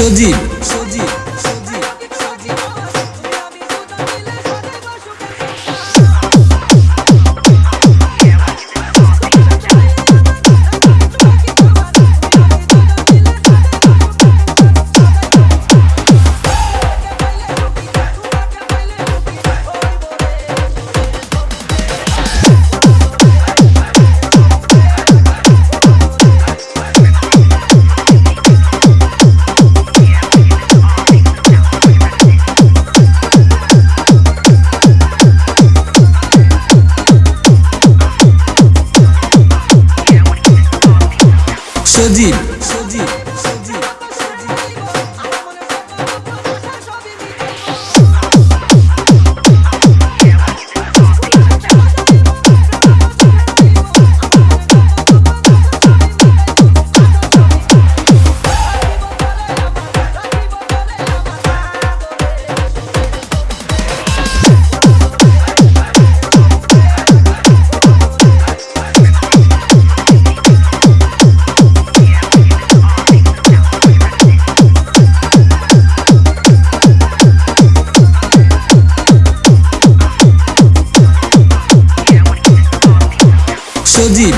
Eu digo. Шадиль. Шодиль.